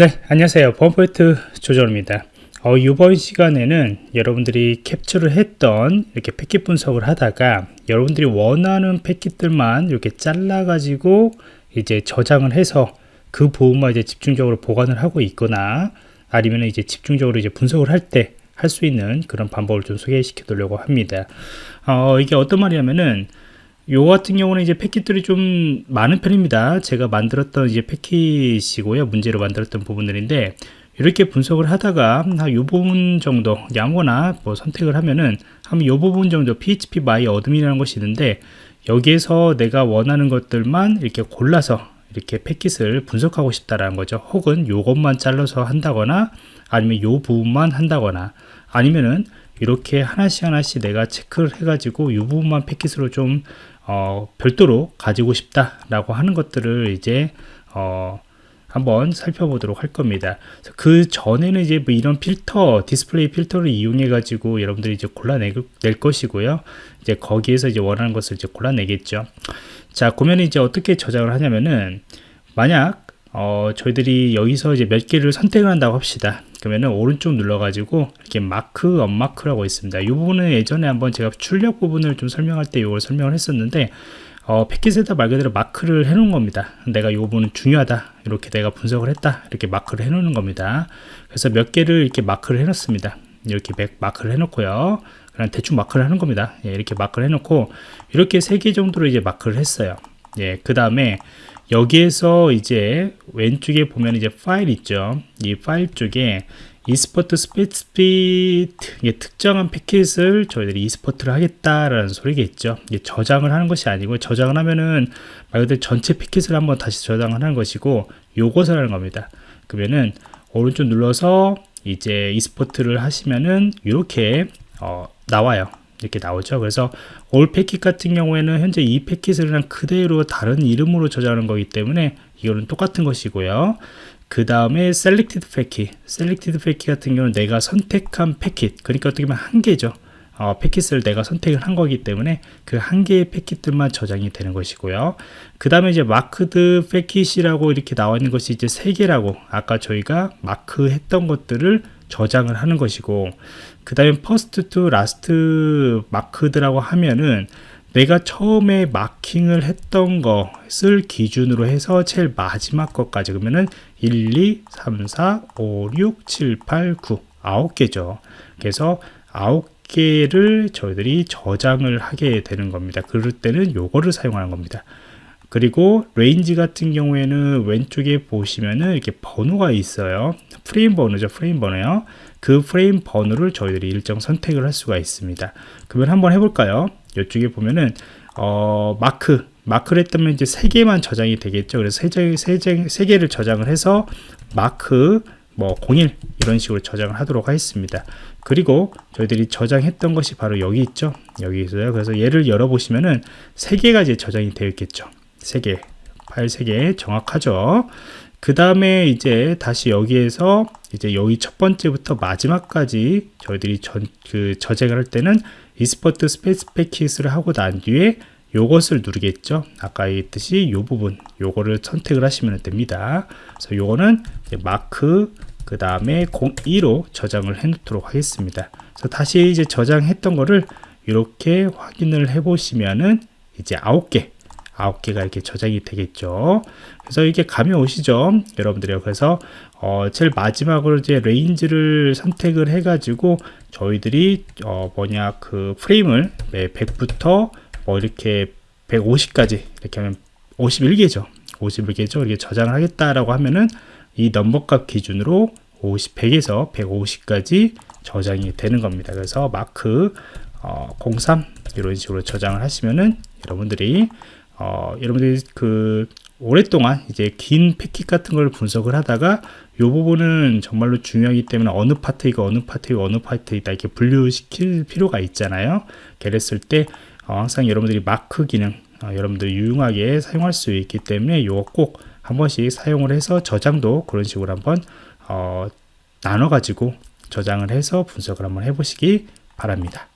네 안녕하세요. 범포인트 조정입니다. 어, 이번 시간에는 여러분들이 캡처를 했던 이렇게 패킷 분석을 하다가 여러분들이 원하는 패킷들만 이렇게 잘라 가지고 이제 저장을 해서 그 부분만 이제 집중적으로 보관을 하고 있거나 아니면 이제 집중적으로 이제 분석을 할때 할수 있는 그런 방법을 좀 소개시켜 드리려고 합니다. 어, 이게 어떤 말이냐면은 요 같은 경우는 이제 패킷들이 좀 많은 편입니다. 제가 만들었던 이제 패킷이고요. 문제로 만들었던 부분들인데 이렇게 분석을 하다가 한요 부분 정도 아무거나 뭐 선택을 하면은 한요 부분 정도 PHP my 어둠이라는 것이 있는데 여기에서 내가 원하는 것들만 이렇게 골라서 이렇게 패킷을 분석하고 싶다라는 거죠. 혹은 요것만 잘라서 한다거나 아니면 요 부분만 한다거나 아니면은 이렇게 하나씩 하나씩 내가 체크를 해가지고 이 부분만 패킷으로 좀 어, 별도로 가지고 싶다라고 하는 것들을 이제 어, 한번 살펴보도록 할 겁니다. 그 전에는 이제 뭐 이런 필터, 디스플레이 필터를 이용해 가지고 여러분들이 이제 골라낼 것이고요. 이제 거기에서 이제 원하는 것을 이제 골라내겠죠. 자, 그러면 이제 어떻게 저장을 하냐면은 만약 어, 저희들이 여기서 이제 몇 개를 선택을 한다고 합시다. 그러면은 오른쪽 눌러가지고 이렇게 Mark, Unmark라고 있습니다. 이 부분은 예전에 한번 제가 출력 부분을 좀 설명할 때 이걸 설명을 했었는데 어, 패킷에다 말 그대로 마크를 해 놓은 겁니다. 내가 이 부분은 중요하다. 이렇게 내가 분석을 했다. 이렇게 마크를 해 놓는 겁니다. 그래서 몇 개를 이렇게 마크를 해 놓습니다. 이렇게 마크를 해 놓고요. 그냥 대충 마크를 하는 겁니다. 예, 이렇게 마크를 해 놓고 이렇게 세 개 정도로 이제 마크를 했어요. 예, 그 다음에 여기에서 이제 왼쪽에 보면 이제 파일 있죠. 이 파일 쪽에 Export Specified 특정한 패킷을 저희들이 export를 하겠다라는 소리겠죠. 저장을 하는 것이 아니고 저장을 하면은 말 그대로 전체 패킷을 한번 다시 저장을 하는 것이고 요것을 하는 겁니다. 그러면은 오른쪽 눌러서 이제 e스포트를 하시면은 이렇게 어, 나와요. 이렇게 나오죠. 그래서 올 패킷 같은 경우에는 현재 이 패킷을 그냥 그대로 다른 이름으로 저장하는 거기 때문에 이거는 똑같은 것이고요. 그 다음에 selected 패킷 selected 패킷 같은 경우는 내가 선택한 패킷. 그러니까 어떻게 보면 한 개죠. 어, 패킷을 내가 선택을 한 거기 때문에 그 한 개의 패킷들만 저장이 되는 것이고요. 그 다음에 이제 Marked Packet이라고 이렇게 나와 있는 것이 이제 세 개라고 아까 저희가 마크했던 것들을 저장을 하는 것이고 그 다음에 First to last marked라고 하면은 내가 처음에 마킹을 했던 것을 기준으로 해서 제일 마지막 것까지 그러면은 1, 2, 3, 4, 5, 6, 7, 8, 9 9개죠. 그래서 9개를 저희들이 저장을 하게 되는 겁니다. 그럴 때는 요거를 사용하는 겁니다 그리고 Range 같은 경우에는 왼쪽에 보시면은 이렇게 번호가 있어요. 프레임 번호죠 프레임 번호요. 그 프레임 번호를 저희들이 일정 선택을 할 수가 있습니다. 그러면 한번 해볼까요? 이쪽에 보면은 어, 마크. 마크를 했다면 이제 세 개만 저장이 되겠죠. 그래서 세, 개를 저장을 해서 마크 뭐 01 이런 식으로 저장을 하도록 하겠습니다. 그리고 저희들이 저장했던 것이 바로 여기 있죠. 여기 있어요. 그래서 얘를 열어 보시면은 세 개가 이제 저장이 되어 있겠죠 3개 파일 3개 정확하죠? 그 다음에 이제 다시 여기에서 이제 여기 첫 번째부터 마지막까지 저희들이 전, 그 저장을 할 때는 Export Specified 패킷을 하고 난 뒤에 요것을 누르겠죠? 아까 얘기했듯이 요 부분 요거를 선택을 하시면 됩니다. 그래서 요거는 마크 그 다음에 02로 저장을 해 놓도록 하겠습니다. 그래서 다시 이제 저장했던 거를 이렇게 확인을 해 보시면은 이제 9개 아홉 개가 이렇게 저장이 되겠죠. 그래서 이게 감이 오시죠 여러분들이요. 그래서 어, 제일 마지막으로 이제 range를 선택을 해 가지고 저희들이 어, 뭐냐 그 프레임을 네, 100부터 뭐 이렇게 150까지 이렇게 하면 51개죠. 51개죠. 이렇게 저장을 하겠다라고 하면은 이 넘버 값 기준으로 50, 100에서 150까지 저장이 되는 겁니다. 그래서 마크 어, 03 이런 식으로 저장을 하시면은 여러분들이 어, 여러분들이 그 오랫동안 이제 긴 패킷 같은 걸 분석을 하다가 이 부분은 정말로 중요하기 때문에 어느 파트이고 어느 파트이고 어느 파트이다 이렇게 분류시킬 필요가 있잖아요. 그랬을 때 어, 항상 여러분들이 마크 기능 어, 여러분들이 유용하게 사용할 수 있기 때문에 이거 꼭 한 번씩 사용을 해서 저장도 그런 식으로 한번 어, 나눠 가지고 저장을 해서 분석을 한번 해보시기 바랍니다.